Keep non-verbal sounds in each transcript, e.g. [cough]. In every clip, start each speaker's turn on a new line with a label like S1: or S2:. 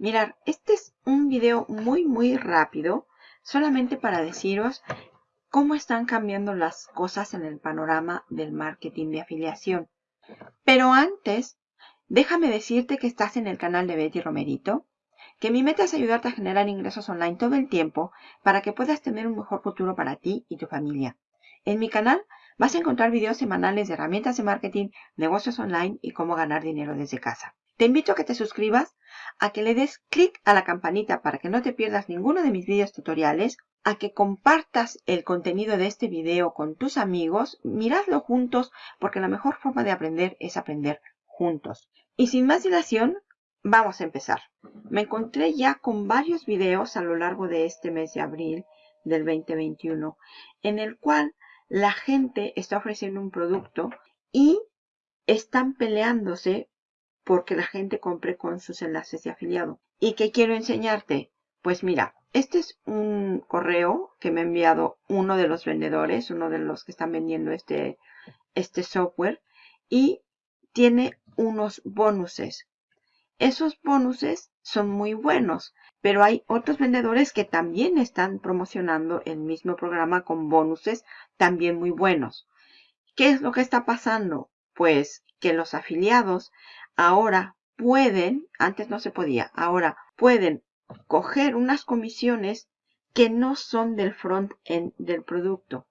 S1: Mirar, este es un video muy muy rápido, solamente para deciros cómo están cambiando las cosas en el panorama del marketing de afiliación. Pero antes, déjame decirte que estás en el canal de Betty Romerito, que mi meta es ayudarte a generar ingresos online todo el tiempo para que puedas tener un mejor futuro para ti y tu familia. En mi canal vas a encontrar videos semanales de herramientas de marketing, negocios online y cómo ganar dinero desde casa. Te invito a que te suscribas, a que le des clic a la campanita para que no te pierdas ninguno de mis videos tutoriales, a que compartas el contenido de este video con tus amigos, miradlo juntos porque la mejor forma de aprender es aprender juntos. Y sin más dilación, vamos a empezar. Me encontré ya con varios videos a lo largo de este mes de abril del 2021 en el cual la gente está ofreciendo un producto y están peleándose porque la gente compre con sus enlaces de afiliado. ¿Y qué quiero enseñarte? Pues mira, este es un correo que me ha enviado uno de los vendedores, uno de los que están vendiendo este, este software y tiene unos bonuses. Esos bonuses son muy buenos, pero hay otros vendedores que también están promocionando el mismo programa con bonuses también muy buenos. ¿Qué es lo que está pasando? Pues que los afiliados ahora pueden, antes no se podía, ahora pueden coger unas comisiones que no son del front-end del producto.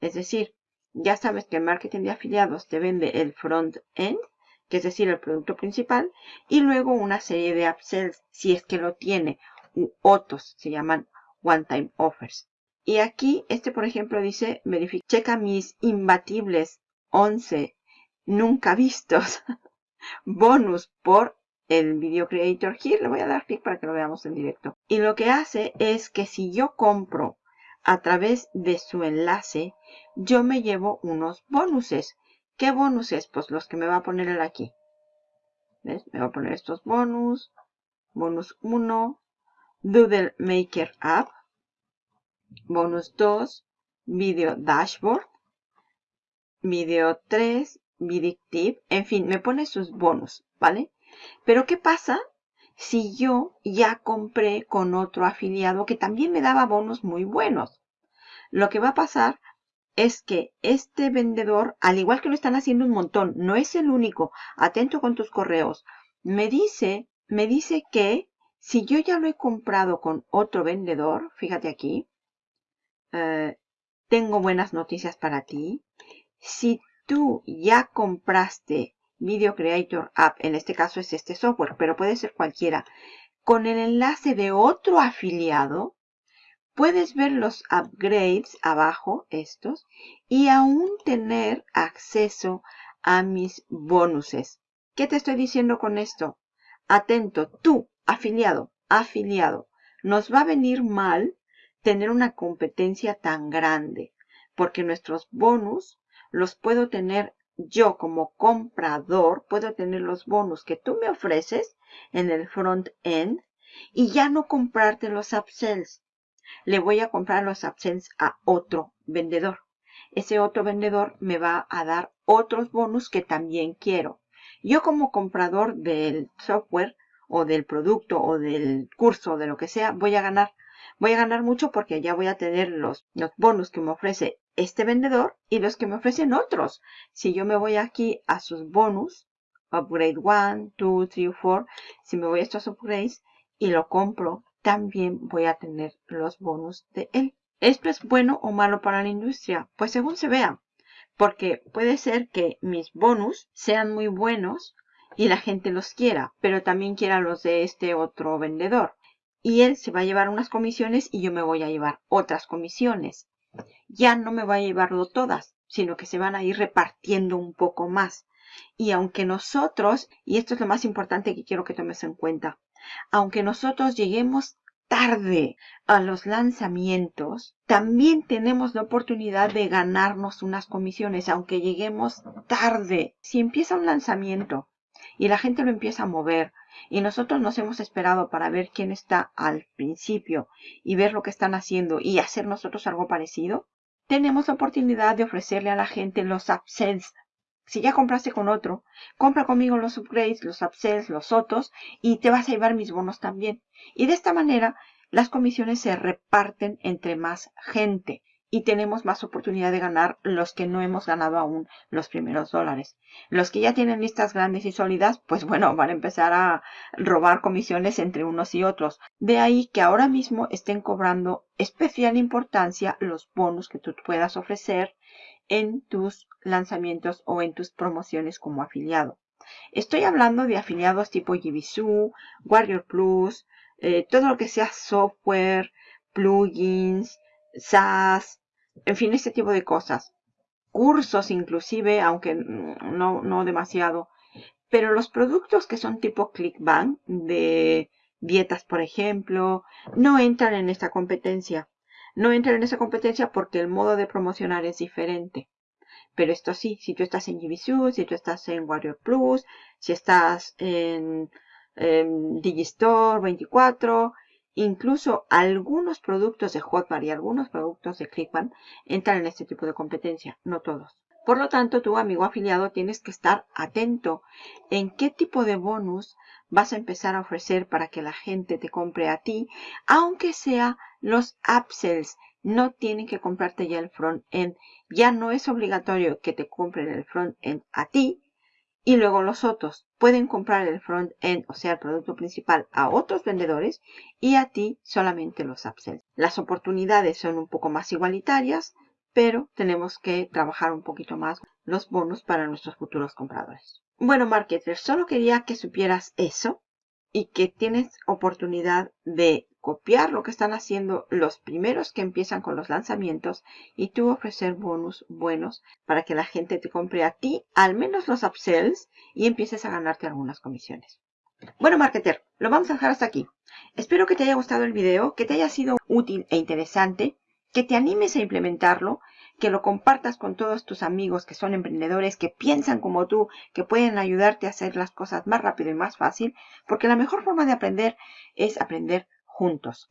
S1: Es decir, ya sabes que el marketing de afiliados te vende el front-end, que es decir, el producto principal, y luego una serie de upsells, si es que lo tiene, u otros, se llaman one-time offers. Y aquí, este por ejemplo dice, verifica, checa mis imbatibles 11 nunca vistos [laughs] bonus por el Video Creator Here. Le voy a dar clic para que lo veamos en directo. Y lo que hace es que si yo compro a través de su enlace, yo me llevo unos bonuses. ¿Qué bonuses? Pues los que me va a poner él aquí. ¿Ves? Me va a poner estos bonus. Bonus 1. Doodle Maker App. Bonus 2. Video Dashboard. Video 3 Tip, en fin, me pone sus bonos, ¿vale? Pero ¿qué pasa si yo ya compré con otro afiliado que también me daba bonos muy buenos? Lo que va a pasar es que este vendedor, al igual que lo están haciendo un montón, no es el único, atento con tus correos, me dice, me dice que si yo ya lo he comprado con otro vendedor, fíjate aquí, eh, tengo buenas noticias para ti. Si tú ya compraste Video Creator App, en este caso es este software, pero puede ser cualquiera, con el enlace de otro afiliado, puedes ver los upgrades abajo, estos, y aún tener acceso a mis bonuses. ¿Qué te estoy diciendo con esto? Atento, tú, afiliado, afiliado, nos va a venir mal tener una competencia tan grande, porque nuestros bonus los puedo tener yo como comprador, puedo tener los bonos que tú me ofreces en el front end y ya no comprarte los upsells. Le voy a comprar los upsells a otro vendedor. Ese otro vendedor me va a dar otros bonos que también quiero. Yo como comprador del software o del producto o del curso o de lo que sea, voy a ganar. Voy a ganar mucho porque ya voy a tener los, bonos que me ofrece este vendedor y los que me ofrecen otros. Si yo me voy aquí a sus bonus, upgrade 1, 2, 3, 4, si me voy a estos upgrades y lo compro, también voy a tener los bonus de él. ¿Esto es bueno o malo para la industria? Pues según se vea. Porque puede ser que mis bonus sean muy buenos y la gente los quiera, pero también quiera los de este otro vendedor. Y él se va a llevar unas comisiones y yo me voy a llevar otras comisiones ya no me va a llevarlo todas, sino que se van a ir repartiendo un poco más. Y aunque nosotros, y esto es lo más importante que quiero que tomes en cuenta, aunque nosotros lleguemos tarde a los lanzamientos, también tenemos la oportunidad de ganarnos unas comisiones, aunque lleguemos tarde. Si empieza un lanzamiento y la gente lo empieza a mover. Y nosotros nos hemos esperado para ver quién está al principio y ver lo que están haciendo y hacer nosotros algo parecido, tenemos la oportunidad de ofrecerle a la gente los upsells. Si ya compraste con otro, compra conmigo los upgrades, los upsells, los otros y te vas a llevar mis bonos también. Y de esta manera las comisiones se reparten entre más gente y tenemos más oportunidad de ganar los que no hemos ganado aún los primeros dólares. Los que ya tienen listas grandes y sólidas, pues bueno, van a empezar a robar comisiones entre unos y otros. De ahí que ahora mismo estén cobrando especial importancia los bonos que tú puedas ofrecer en tus lanzamientos o en tus promociones como afiliado. Estoy hablando de afiliados tipo Jibisu, Warrior Plus, eh, todo lo que sea software, plugins, SaaS, en fin, este tipo de cosas. Cursos inclusive, aunque no, no demasiado. Pero los productos que son tipo ClickBank, de dietas por ejemplo, no entran en esta competencia. No entran en esa competencia porque el modo de promocionar es diferente. Pero esto sí, si tú estás en GBSU, si tú estás en Warrior Plus, si estás en, en Digistore 24, incluso algunos productos de Hotmart y algunos productos de Clickbank entran en este tipo de competencia, no todos. Por lo tanto, tu amigo afiliado tienes que estar atento en qué tipo de bonus vas a empezar a ofrecer para que la gente te compre a ti, aunque sea los upsells. No tienen que comprarte ya el front-end. Ya no es obligatorio que te compren el front-end a ti. Y luego los otros pueden comprar el front-end, o sea, el producto principal, a otros vendedores y a ti solamente los upsells. Las oportunidades son un poco más igualitarias, pero tenemos que trabajar un poquito más los bonos para nuestros futuros compradores. Bueno, marketers, solo quería que supieras eso y que tienes oportunidad de copiar lo que están haciendo los primeros que empiezan con los lanzamientos y tú ofrecer bonus buenos para que la gente te compre a ti al menos los upsells y empieces a ganarte algunas comisiones. Bueno, marketer, lo vamos a dejar hasta aquí. Espero que te haya gustado el video, que te haya sido útil e interesante, que te animes a implementarlo que lo compartas con todos tus amigos que son emprendedores, que piensan como tú, que pueden ayudarte a hacer las cosas más rápido y más fácil, porque la mejor forma de aprender es aprender juntos.